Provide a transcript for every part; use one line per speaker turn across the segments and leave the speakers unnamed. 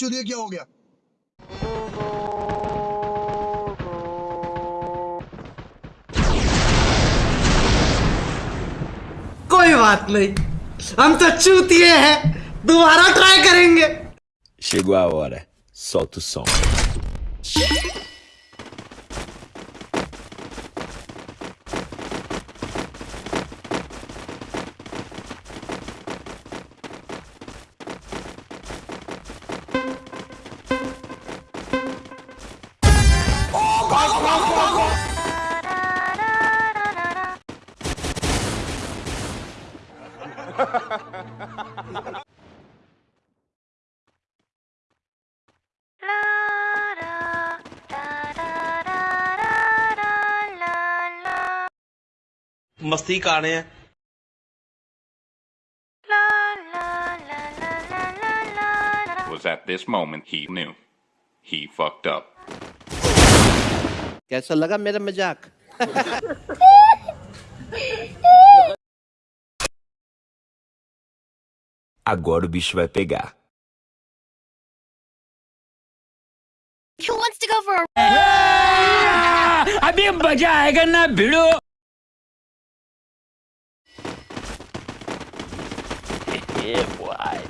چودیا کیا ہو گیا
کوئی بات نہیں ہم تو چوتیے ہیں دوبارہ ٹرائی کریں گے
Chegou a hora. Solta o som.
مستی کانے ہیں
Was at this moment he knew. He fucked up.
کیسا لگا میرا مزاق
Agora o bicho vai pegar.
Who wants to go for a
ride? A bimba já é
na bilu. Yeah,
boy.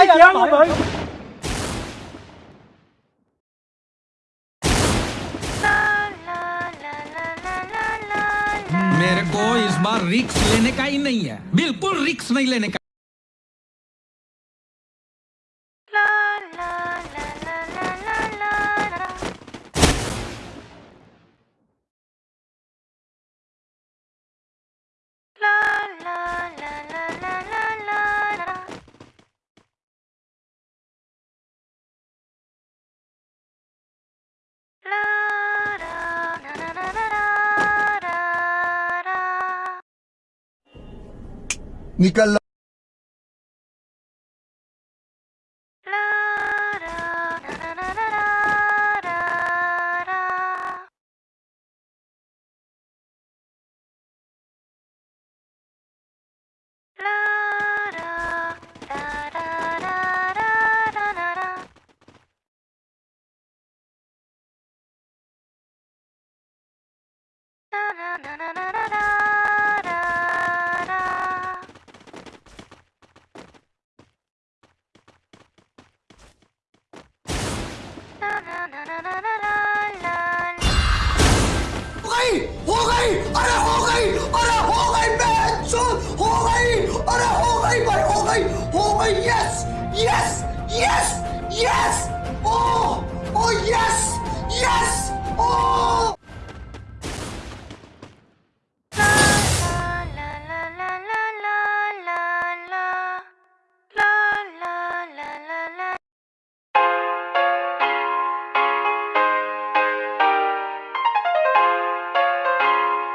بھائی کیا بھائی میرے کو اس بار رکس لینے کا ہی نہیں ہے بالکل رکس نہیں لینے کا
نکل ہو گئی، ہو گئی، ارے ہو گئی، ارے ہو گئی بہن چود ہو گئی، ارے ہو گئی بھائی، ہو گئی ہو گئی یس یس یس یس